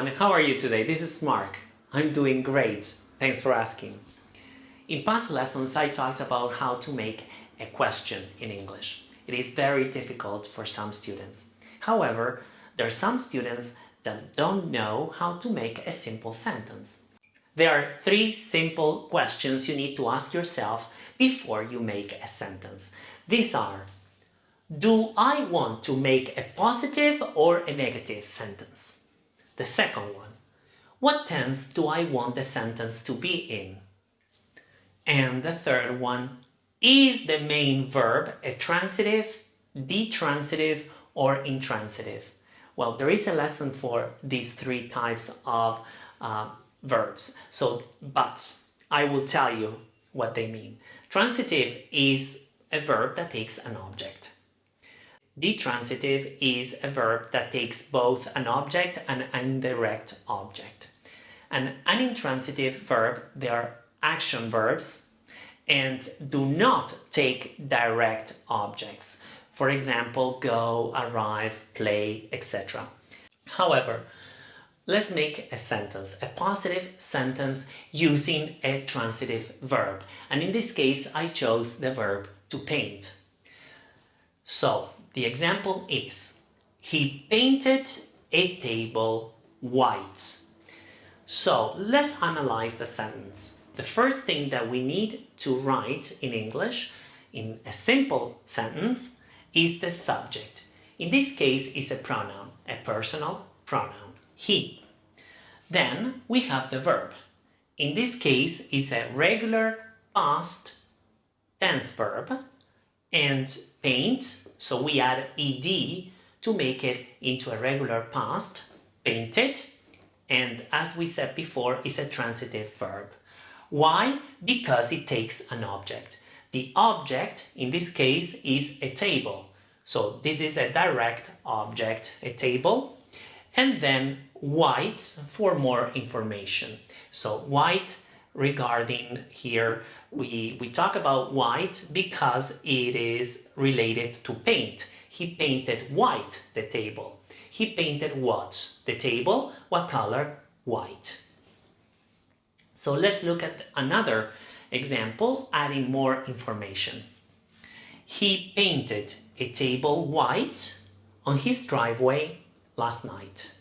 Everyone, how are you today? This is Mark. I'm doing great. Thanks for asking. In past lessons I talked about how to make a question in English. It is very difficult for some students. However, there are some students that don't know how to make a simple sentence. There are three simple questions you need to ask yourself before you make a sentence. These are Do I want to make a positive or a negative sentence? The second one What tense do I want the sentence to be in? And the third one Is the main verb a transitive, ditransitive or intransitive? Well, there is a lesson for these three types of uh, verbs. So, but I will tell you what they mean. Transitive is a verb that takes an object. Ditransitive is a verb that takes both an object and an indirect object. An unintransitive verb, they are action verbs and do not take direct objects. For example, go, arrive, play, etc. However, let's make a sentence, a positive sentence using a transitive verb. And in this case, I chose the verb to paint. So, the example is, he painted a table white. So, let's analyze the sentence. The first thing that we need to write in English, in a simple sentence, is the subject. In this case, is a pronoun, a personal pronoun, he. Then we have the verb. In this case, is a regular past tense verb and paint, so we add ed to make it into a regular past, painted, and as we said before, is a transitive verb. Why? Because it takes an object. The object, in this case, is a table. So this is a direct object, a table, and then white for more information. So white regarding here, we, we talk about white because it is related to paint. He painted white, the table. He painted what? The table. What color? White. So let's look at another Example, adding more information. He painted a table white on his driveway last night.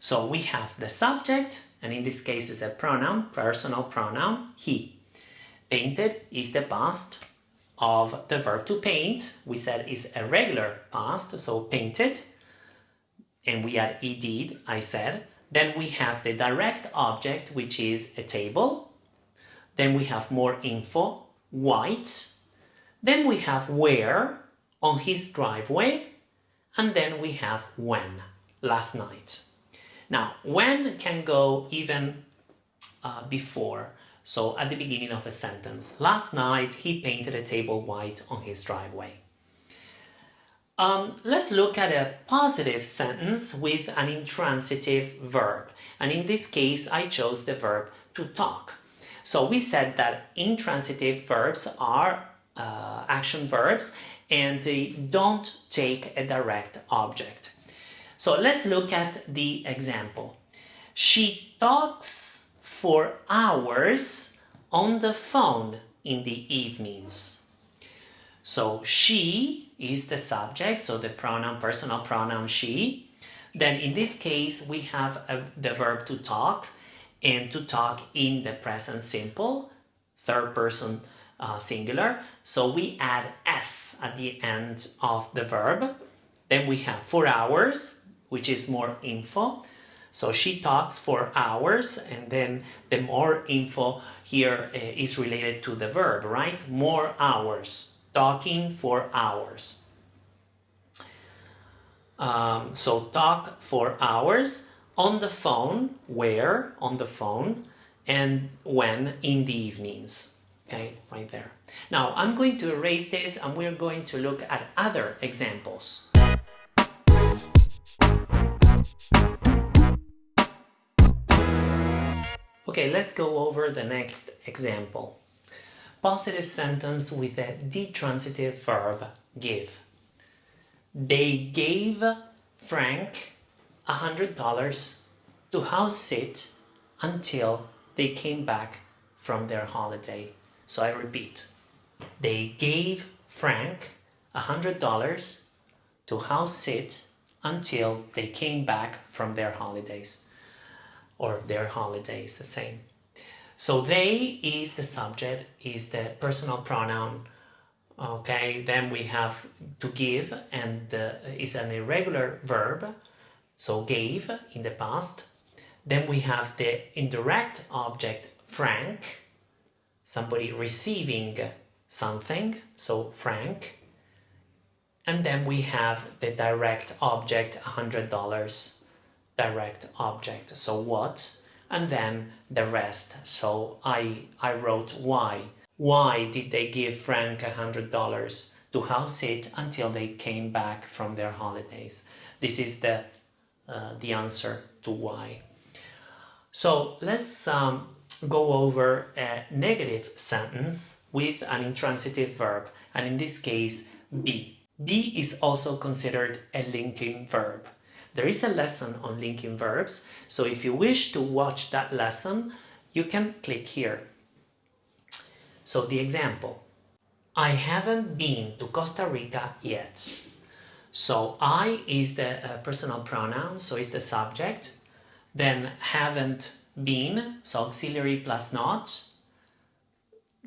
So we have the subject, and in this case is a pronoun, personal pronoun, he. Painted is the past of the verb to paint. We said is a regular past, so painted. And we add ed, I said. Then we have the direct object, which is a table. Then we have more info, white. Then we have where, on his driveway. And then we have when, last night. Now, when can go even uh, before, so at the beginning of a sentence. Last night he painted a table white on his driveway. Um, let's look at a positive sentence with an intransitive verb. And in this case, I chose the verb to talk. So we said that intransitive verbs are uh, action verbs and they don't take a direct object. So let's look at the example. She talks for hours on the phone in the evenings. So she is the subject, so the pronoun, personal pronoun she. Then in this case, we have a, the verb to talk and to talk in the present simple, third person uh, singular. So we add s at the end of the verb. Then we have for hours, which is more info. So she talks for hours and then the more info here uh, is related to the verb, right? More hours, talking for hours. Um, so talk for hours on the phone, where on the phone, and when in the evenings. Okay, right there. Now I'm going to erase this and we're going to look at other examples. Okay, let's go over the next example. Positive sentence with a ditransitive verb give. They gave Frank $100 to house sit until they came back from their holiday. So I repeat, they gave Frank a hundred dollars to house sit until they came back from their holidays or their holidays the same. So they is the subject is the personal pronoun okay? Then we have to give and is an irregular verb so gave in the past. Then we have the indirect object frank somebody receiving something so frank and then we have the direct object $100 direct object. So what? And then the rest. So I I wrote why. Why did they give Frank a hundred dollars to house it until they came back from their holidays? This is the uh, the answer to why. So let's um, go over a negative sentence with an intransitive verb. And in this case be be is also considered a linking verb. There is a lesson on linking verbs, so if you wish to watch that lesson, you can click here. So the example, I haven't been to Costa Rica yet. So I is the uh, personal pronoun, so it's the subject. Then haven't been, so auxiliary plus not,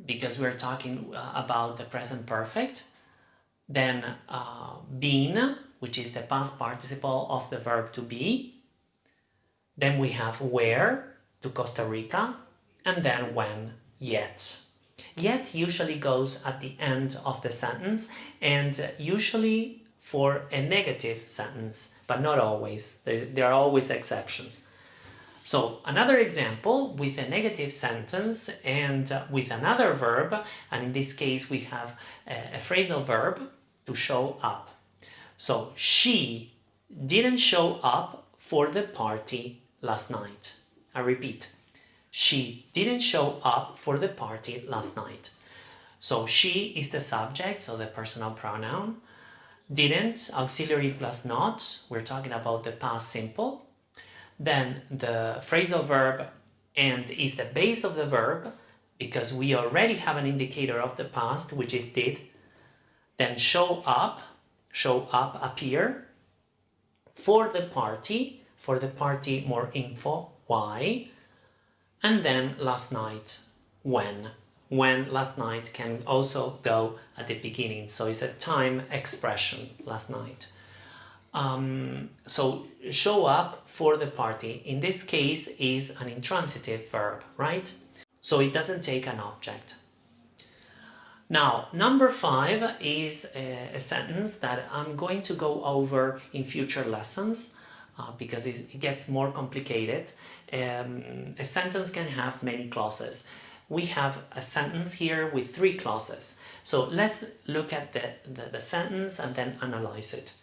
because we're talking uh, about the present perfect then uh, been, which is the past participle of the verb to be. Then we have where, to Costa Rica, and then when, yet. Yet usually goes at the end of the sentence and usually for a negative sentence, but not always. There, there are always exceptions. So another example with a negative sentence and with another verb, and in this case we have a, a phrasal verb to show up. So she didn't show up for the party last night. I repeat, she didn't show up for the party last night. So she is the subject, so the personal pronoun. Didn't, auxiliary plus not, we're talking about the past simple. Then the phrasal verb and is the base of the verb because we already have an indicator of the past, which is did, then show up, show up, appear. For the party, for the party more info, why. And then last night, when. When last night can also go at the beginning, so it's a time expression, last night. Um, so show up for the party, in this case is an intransitive verb, right? So it doesn't take an object. Now, number five is a, a, sentence that I'm going to go over in future lessons uh, because it, it, gets more complicated. Um, a sentence can have many clauses. We have a sentence here with three clauses. So let's look at the, the, the sentence and then analyze it.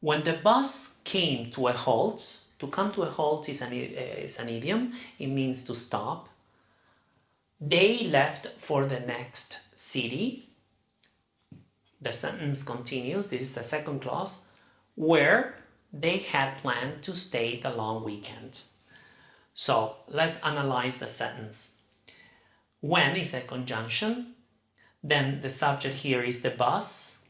When the bus came to a halt, to come to a halt is an, is an idiom, it means to stop. They left for the next city, the sentence continues, this is the second clause, where they had planned to stay the long weekend. So let's analyze the sentence. When is a conjunction, then the subject here is the bus,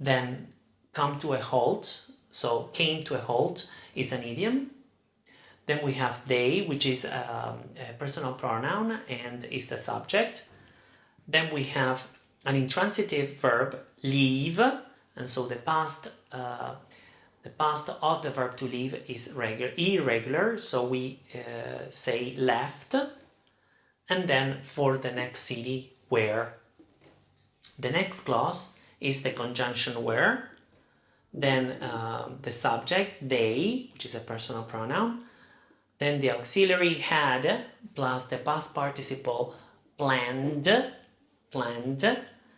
then come to a halt, so came to a halt is an idiom. Then we have they, which is um, a personal pronoun and is the subject. Then we have an intransitive verb, leave, and so the past uh, the past of the verb to leave is regular, irregular, so we uh, say left, and then for the next city, where. The next clause is the conjunction where, then um, the subject, they, which is a personal pronoun, then the auxiliary had, plus the past participle planned, planned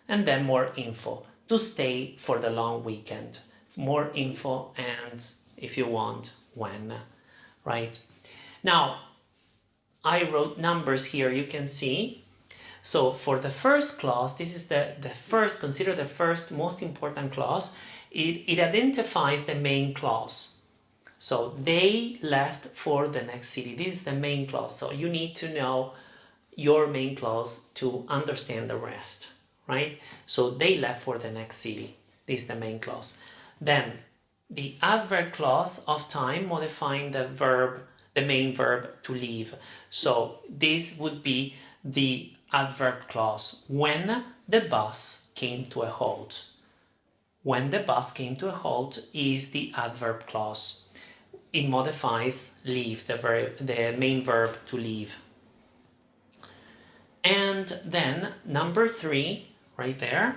and then more info. To stay for the long weekend. More info and if you want when right? Now I wrote numbers here you can see. So for the first clause this is the the first consider the first most important clause. It, it identifies the main clause. So they left for the next city. This is the main clause. So you need to know your main clause to understand the rest, right? So they left for the next city. This is the main clause. Then the adverb clause of time modifying the verb, the main verb to leave. So this would be the adverb clause when the bus came to a halt. When the bus came to a halt is the adverb clause. It modifies leave, the, verb, the main verb to leave. And then number three, right there,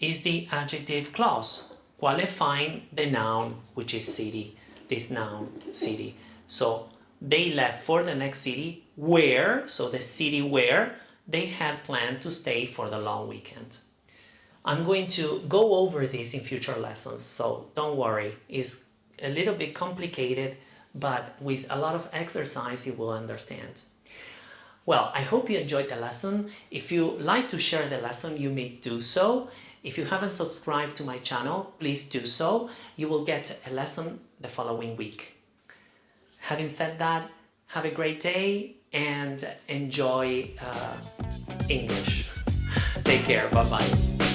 is the adjective clause, qualifying the noun, which is city, this noun, city. So they left for the next city where, so the city where, they had planned to stay for the long weekend. I'm going to go over this in future lessons, so don't worry. It's a little bit complicated, but with a lot of exercise you will understand. Well, I hope you enjoyed the lesson. If you like to share the lesson, you may do so. If you haven't subscribed to my channel, please do so. You will get a lesson the following week. Having said that, have a great day and enjoy uh, English. Take care. Bye-bye.